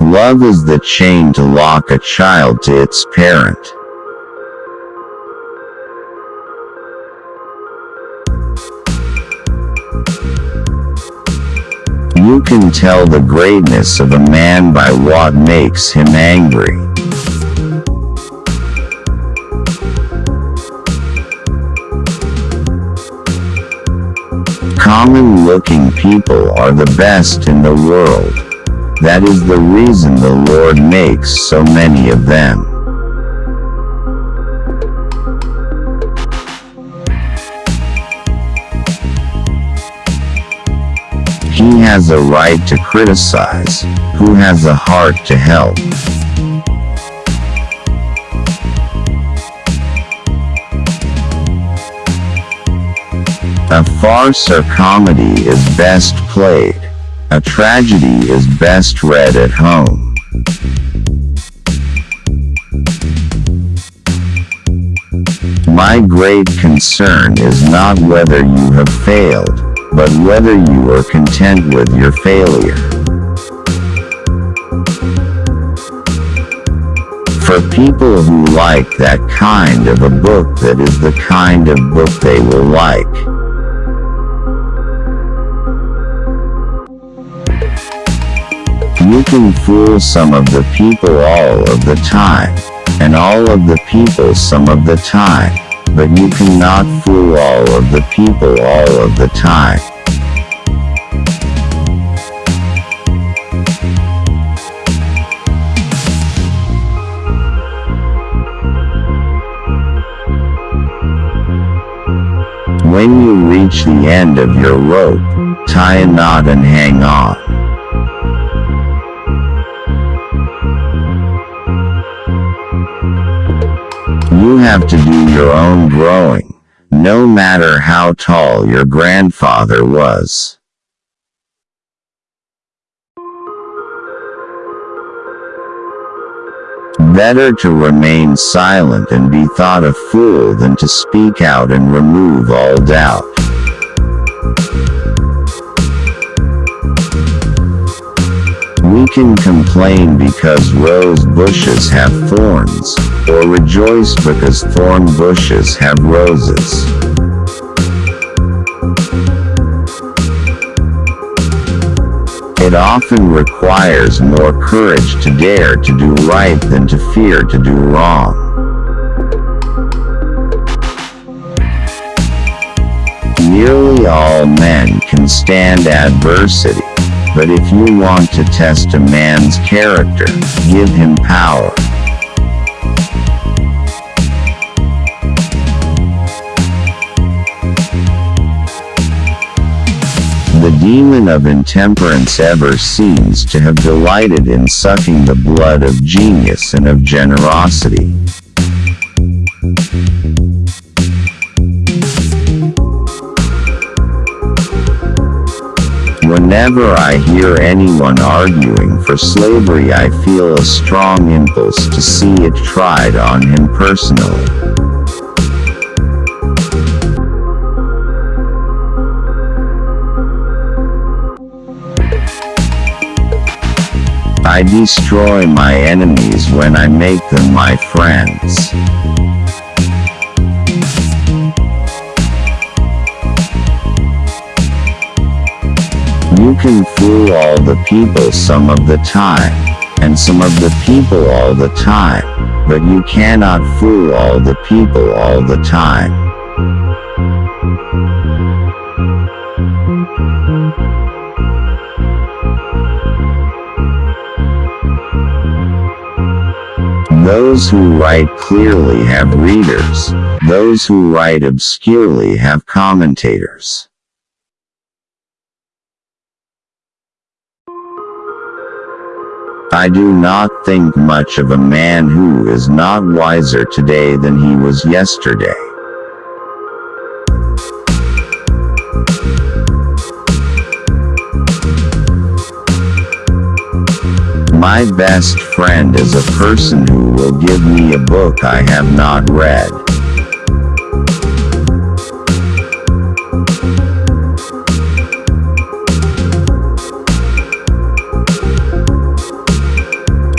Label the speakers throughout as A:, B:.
A: Love is the chain to lock a child to its parent. You can tell the greatness of a man by what makes him angry. Common looking people are the best in the world. That is the reason the Lord makes so many of them. He has a right to criticize, who has a heart to help. A farce or comedy is best played. A tragedy is best read at home. My great concern is not whether you have failed, but whether you are content with your failure. For people who like that kind of a book that is the kind of book they will like. You can fool some of the people all of the time, and all of the people some of the time, but you cannot fool all of the people all of the time. When you reach the end of your rope, tie a knot and hang on. You have to do your own growing, no matter how tall your grandfather was. Better to remain silent and be thought a fool than to speak out and remove all doubt. Can complain because rose bushes have thorns, or rejoice because thorn bushes have roses. It often requires more courage to dare to do right than to fear to do wrong. Nearly all men can stand adversity. But if you want to test a man's character, give him power. The demon of intemperance ever seems to have delighted in sucking the blood of genius and of generosity. Whenever I hear anyone arguing for slavery I feel a strong impulse to see it tried on him personally. I destroy my enemies when I make them my friends. You can fool all the people some of the time, and some of the people all the time, but you cannot fool all the people all the time. Those who write clearly have readers, those who write obscurely have commentators. I do not think much of a man who is not wiser today than he was yesterday. My best friend is a person who will give me a book I have not read.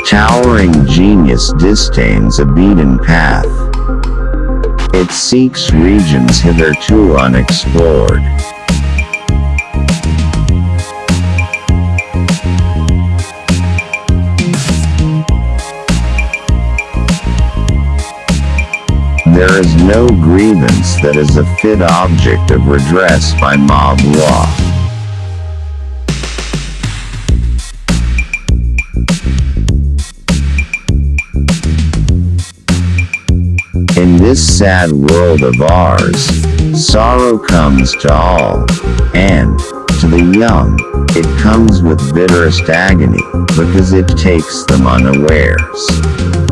A: Towering genius disdains a beaten path. It seeks regions hitherto unexplored. There is no grievance that is a fit object of redress by mob law. In this sad world of ours, sorrow comes to all, and, to the young, it comes with bitterest agony, because it takes them unawares.